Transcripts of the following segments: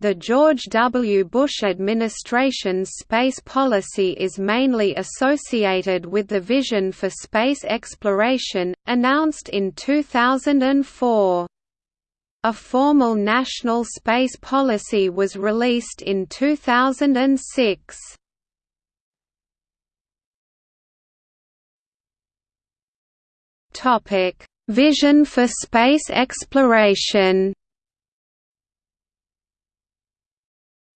The George W. Bush administration's space policy is mainly associated with the Vision for Space Exploration, announced in 2004. A formal national space policy was released in 2006. Topic: Vision for space exploration.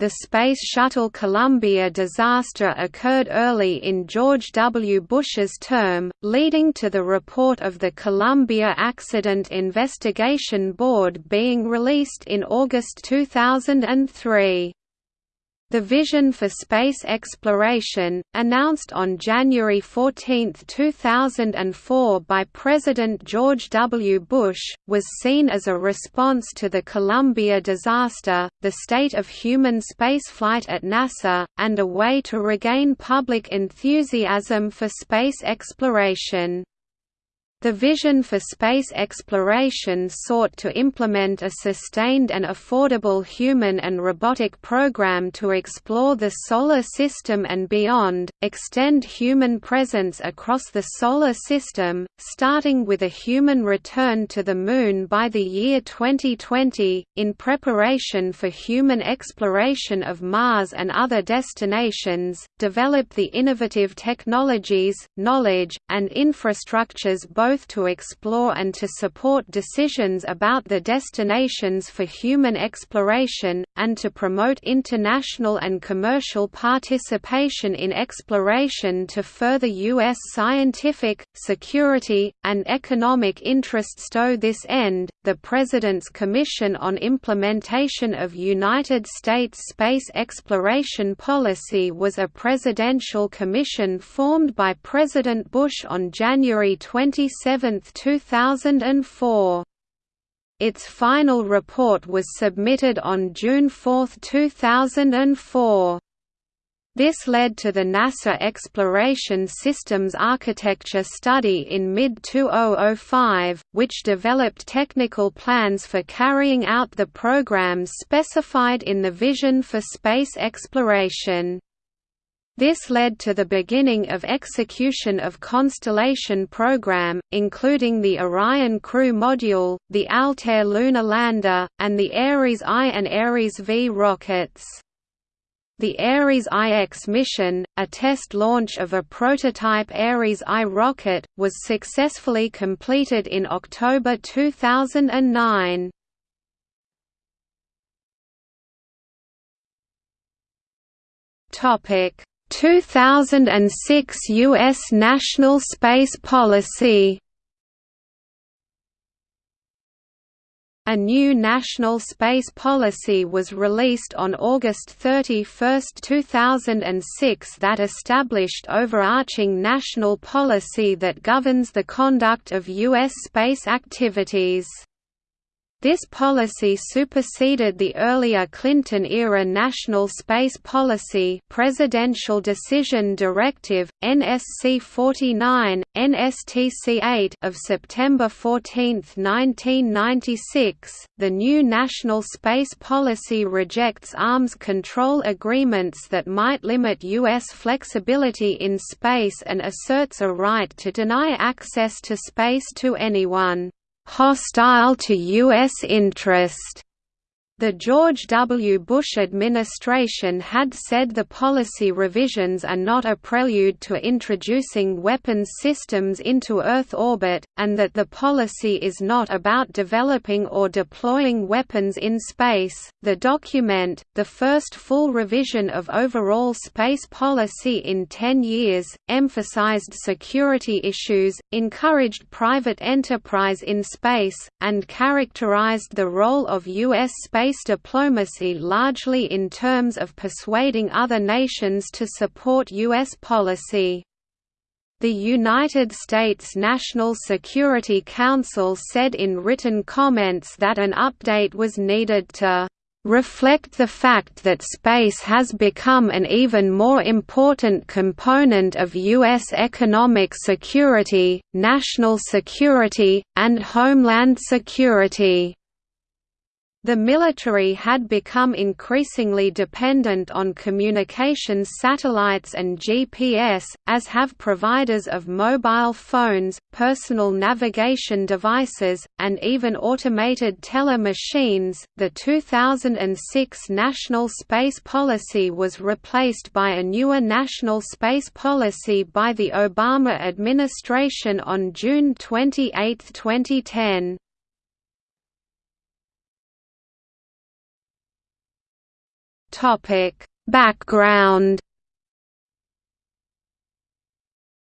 The Space Shuttle Columbia disaster occurred early in George W. Bush's term, leading to the report of the Columbia Accident Investigation Board being released in August 2003. The Vision for Space Exploration, announced on January 14, 2004 by President George W. Bush, was seen as a response to the Columbia disaster, the state of human spaceflight at NASA, and a way to regain public enthusiasm for space exploration. The vision for space exploration sought to implement a sustained and affordable human and robotic program to explore the Solar System and beyond, extend human presence across the Solar System, starting with a human return to the Moon by the year 2020, in preparation for human exploration of Mars and other destinations, develop the innovative technologies, knowledge, and infrastructures both both to explore and to support decisions about the destinations for human exploration, and to promote international and commercial participation in exploration to further U.S. scientific, security, and economic interests. To this end, the President's Commission on Implementation of United States Space Exploration Policy was a presidential commission formed by President Bush on January 27, 7, 2004. Its final report was submitted on June 4, 2004. This led to the NASA Exploration Systems Architecture Study in mid-2005, which developed technical plans for carrying out the programs specified in the Vision for Space Exploration. This led to the beginning of execution of Constellation program, including the Orion Crew Module, the Altair lunar lander, and the Ares I and Ares V rockets. The Ares IX mission, a test launch of a prototype Ares I rocket, was successfully completed in October 2009. Topic 2006 U.S. National Space Policy A new national space policy was released on August 31, 2006 that established overarching national policy that governs the conduct of U.S. space activities. This policy superseded the earlier Clinton-era National Space Policy Presidential Decision Directive, NSC 49, NSTC 8 of September 14, 1996. The new National Space Policy rejects arms control agreements that might limit U.S. flexibility in space and asserts a right to deny access to space to anyone hostile to U.S. interest. The George W. Bush administration had said the policy revisions are not a prelude to introducing weapons systems into Earth orbit, and that the policy is not about developing or deploying weapons in space. The document, the first full revision of overall space policy in 10 years, emphasized security issues, encouraged private enterprise in space, and characterized the role of U.S. space diplomacy largely in terms of persuading other nations to support U.S. policy. The United States National Security Council said in written comments that an update was needed to reflect the fact that space has become an even more important component of U.S. economic security, national security, and homeland security. The military had become increasingly dependent on communications satellites and GPS, as have providers of mobile phones, personal navigation devices, and even automated teller machines. The 2006 National Space Policy was replaced by a newer National Space Policy by the Obama administration on June 28, 2010. Topic: Background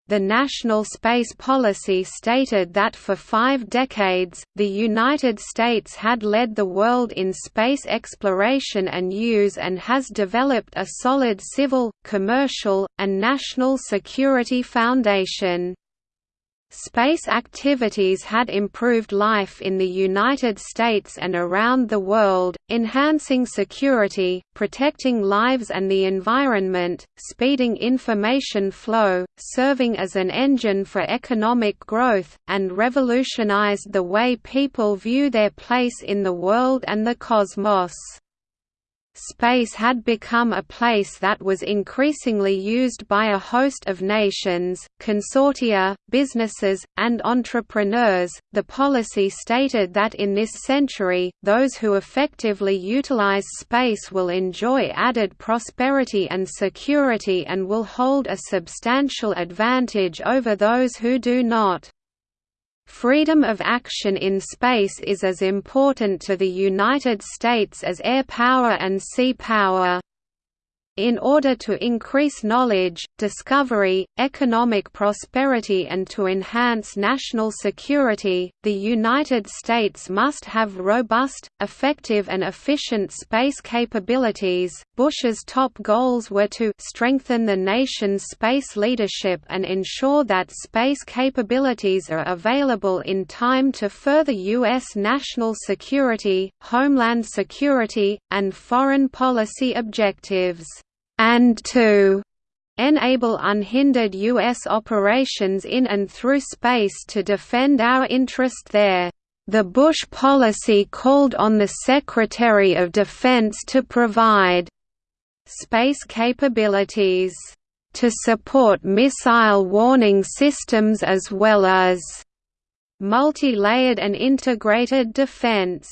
The National Space Policy stated that for five decades, the United States had led the world in space exploration and use and has developed a solid civil, commercial, and national security foundation. Space activities had improved life in the United States and around the world, enhancing security, protecting lives and the environment, speeding information flow, serving as an engine for economic growth, and revolutionized the way people view their place in the world and the cosmos. Space had become a place that was increasingly used by a host of nations, consortia, businesses, and entrepreneurs. The policy stated that in this century, those who effectively utilize space will enjoy added prosperity and security and will hold a substantial advantage over those who do not. Freedom of action in space is as important to the United States as air power and sea power. In order to increase knowledge, discovery, economic prosperity and to enhance national security, the United States must have robust, effective and efficient space capabilities. Bush's top goals were to strengthen the nation's space leadership and ensure that space capabilities are available in time to further U.S. national security, homeland security, and foreign policy objectives and to enable unhindered U.S. operations in and through space to defend our interest there. The Bush policy called on the Secretary of Defense to provide space capabilities to support missile warning systems as well as multi-layered and integrated defense.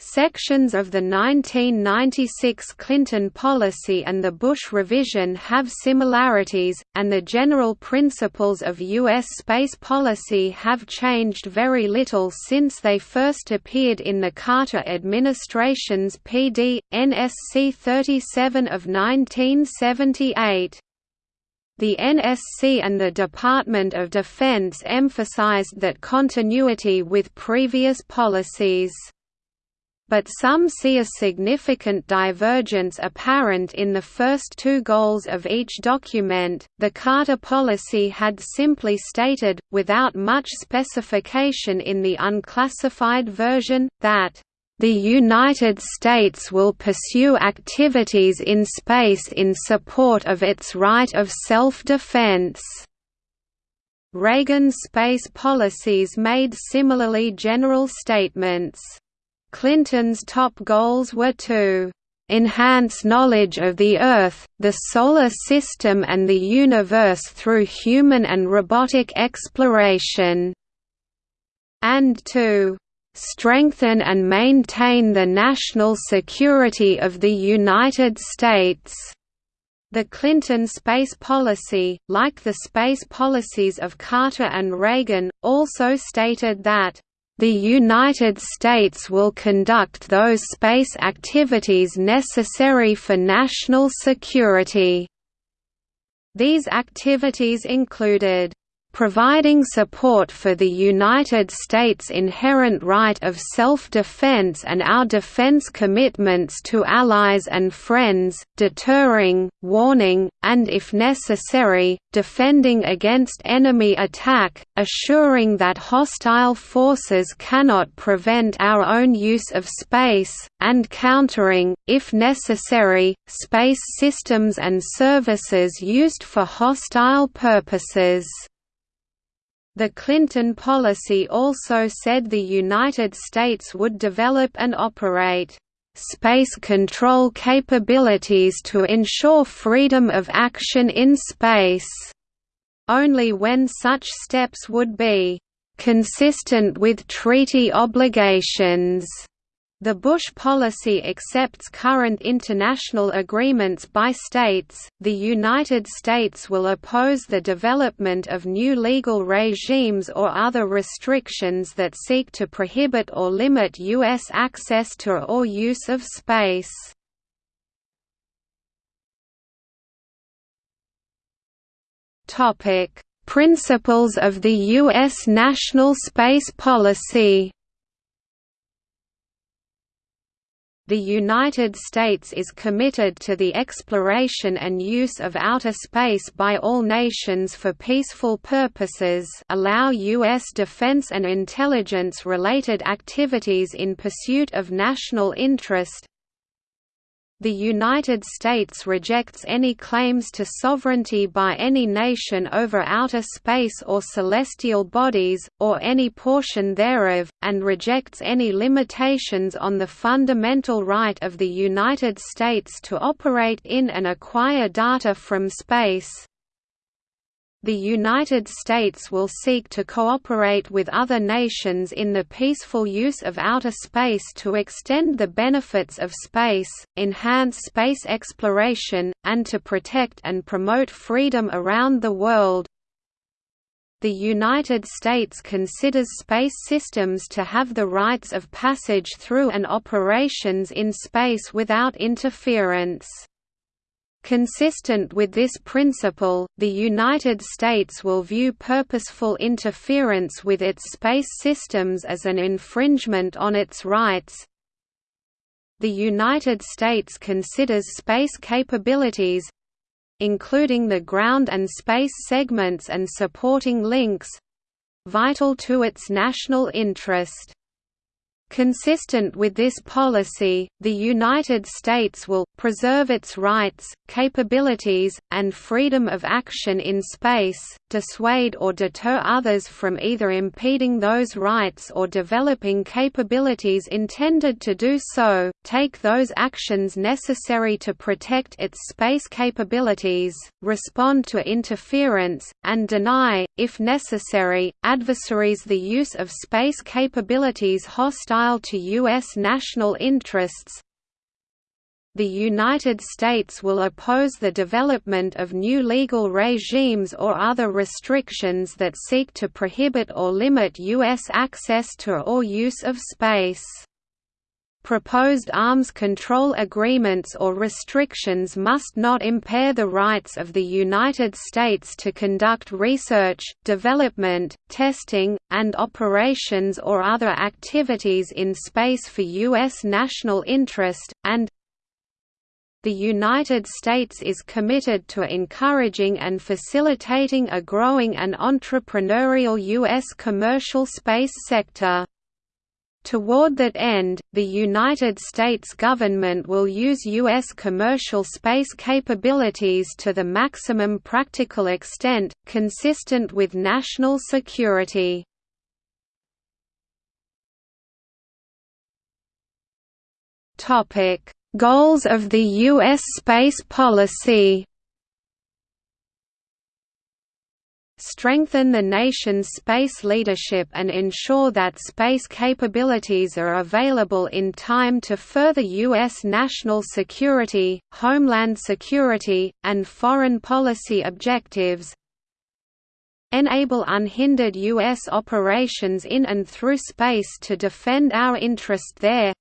Sections of the 1996 Clinton policy and the Bush revision have similarities, and the general principles of U.S. space policy have changed very little since they first appeared in the Carter administration's PD, NSC 37 of 1978. The NSC and the Department of Defense emphasized that continuity with previous policies but some see a significant divergence apparent in the first two goals of each document. The Carter policy had simply stated, without much specification in the unclassified version, that the United States will pursue activities in space in support of its right of self-defense. Reagan's space policies made similarly general statements. Clinton's top goals were to enhance knowledge of the Earth, the Solar System and the universe through human and robotic exploration", and to "...strengthen and maintain the national security of the United States." The Clinton space policy, like the space policies of Carter and Reagan, also stated that the United States will conduct those space activities necessary for national security. These activities included providing support for the United States' inherent right of self-defense and our defense commitments to allies and friends, deterring, warning, and if necessary, defending against enemy attack, assuring that hostile forces cannot prevent our own use of space, and countering, if necessary, space systems and services used for hostile purposes. The Clinton policy also said the United States would develop and operate space control capabilities to ensure freedom of action in space, only when such steps would be consistent with treaty obligations. The Bush policy accepts current international agreements by states. The United States will oppose the development of new legal regimes or other restrictions that seek to prohibit or limit U.S. access to or use of space. Topic: Principles of the U.S. national space policy. The United States is committed to the exploration and use of outer space by all nations for peaceful purposes allow U.S. defense and intelligence-related activities in pursuit of national interest, the United States rejects any claims to sovereignty by any nation over outer space or celestial bodies, or any portion thereof, and rejects any limitations on the fundamental right of the United States to operate in and acquire data from space, the United States will seek to cooperate with other nations in the peaceful use of outer space to extend the benefits of space, enhance space exploration, and to protect and promote freedom around the world. The United States considers space systems to have the rights of passage through and operations in space without interference. Consistent with this principle, the United States will view purposeful interference with its space systems as an infringement on its rights. The United States considers space capabilities including the ground and space segments and supporting links vital to its national interest. Consistent with this policy, the United States will, preserve its rights, capabilities, and freedom of action in space, dissuade or deter others from either impeding those rights or developing capabilities intended to do so, take those actions necessary to protect its space capabilities, respond to interference, and deny, if necessary, adversaries the use of space capabilities hostile hostile to U.S. national interests, the United States will oppose the development of new legal regimes or other restrictions that seek to prohibit or limit U.S. access to or use of space. Proposed arms control agreements or restrictions must not impair the rights of the United States to conduct research, development, testing, and operations or other activities in space for U.S. national interest, and the United States is committed to encouraging and facilitating a growing and entrepreneurial U.S. commercial space sector. Toward that end, the United States government will use U.S. commercial space capabilities to the maximum practical extent, consistent with national security. Goals of the U.S. space policy strengthen the nation's space leadership and ensure that space capabilities are available in time to further U.S. national security, homeland security, and foreign policy objectives, enable unhindered U.S. operations in and through space to defend our interest there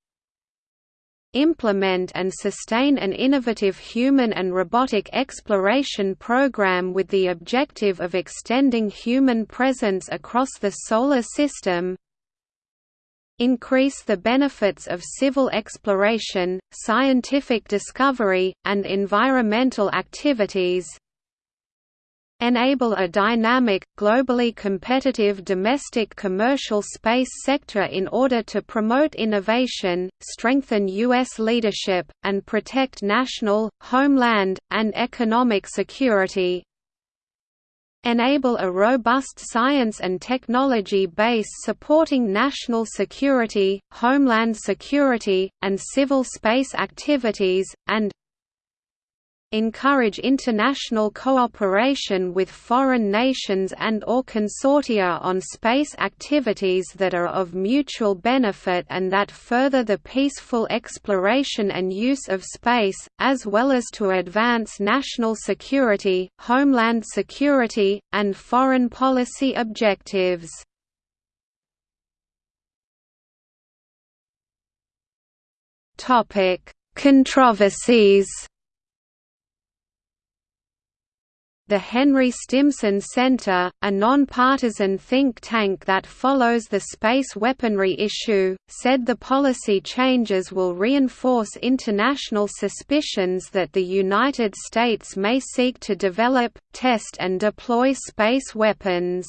implement and sustain an innovative human and robotic exploration program with the objective of extending human presence across the Solar System increase the benefits of civil exploration, scientific discovery, and environmental activities enable a dynamic, globally competitive domestic commercial space sector in order to promote innovation, strengthen U.S. leadership, and protect national, homeland, and economic security enable a robust science and technology base supporting national security, homeland security, and civil space activities, and encourage international cooperation with foreign nations and or consortia on space activities that are of mutual benefit and that further the peaceful exploration and use of space, as well as to advance national security, homeland security, and foreign policy objectives. Controversies The Henry Stimson Center, a non-partisan think tank that follows the space weaponry issue, said the policy changes will reinforce international suspicions that the United States may seek to develop, test and deploy space weapons.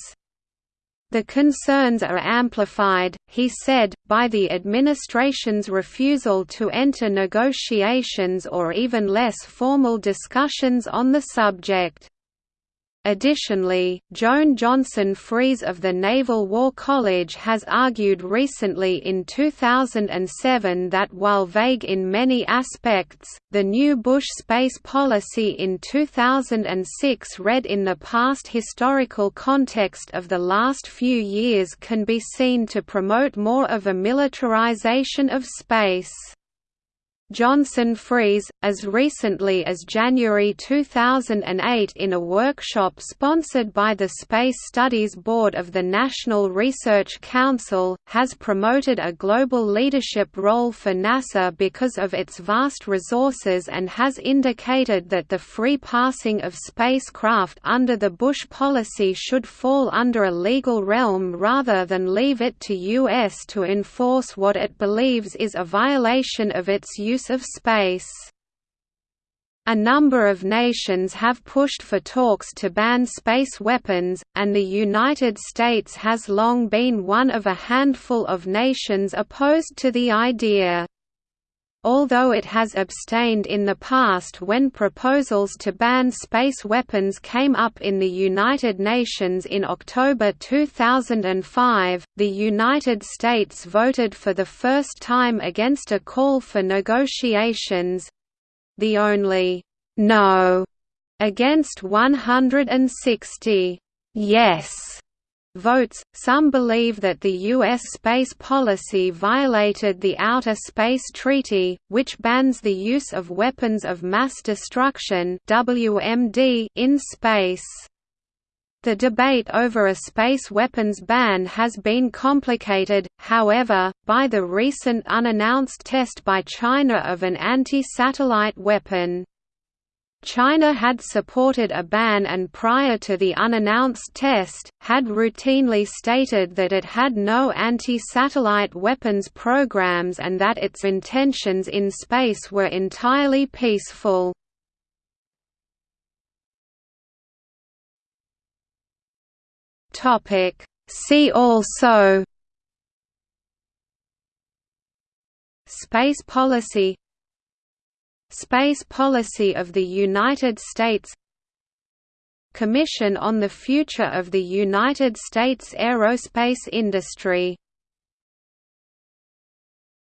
The concerns are amplified, he said, by the administration's refusal to enter negotiations or even less formal discussions on the subject. Additionally, Joan Johnson Freese of the Naval War College has argued recently in 2007 that while vague in many aspects, the new Bush space policy in 2006 read in the past historical context of the last few years can be seen to promote more of a militarization of space. Johnson Freese, as recently as January 2008 in a workshop sponsored by the Space Studies Board of the National Research Council, has promoted a global leadership role for NASA because of its vast resources and has indicated that the free passing of spacecraft under the Bush policy should fall under a legal realm rather than leave it to U.S. to enforce what it believes is a violation of its use use of space. A number of nations have pushed for talks to ban space weapons, and the United States has long been one of a handful of nations opposed to the idea. Although it has abstained in the past when proposals to ban space weapons came up in the United Nations in October 2005, the United States voted for the first time against a call for negotiations—the only «no» against 160 «yes» votes. Some believe that the U.S. space policy violated the Outer Space Treaty, which bans the use of weapons of mass destruction (WMD) in space. The debate over a space weapons ban has been complicated, however, by the recent unannounced test by China of an anti-satellite weapon. China had supported a ban and prior to the unannounced test, had routinely stated that it had no anti-satellite weapons programs and that its intentions in space were entirely peaceful. See also Space policy Space policy of the United States Commission on the Future of the United States Aerospace Industry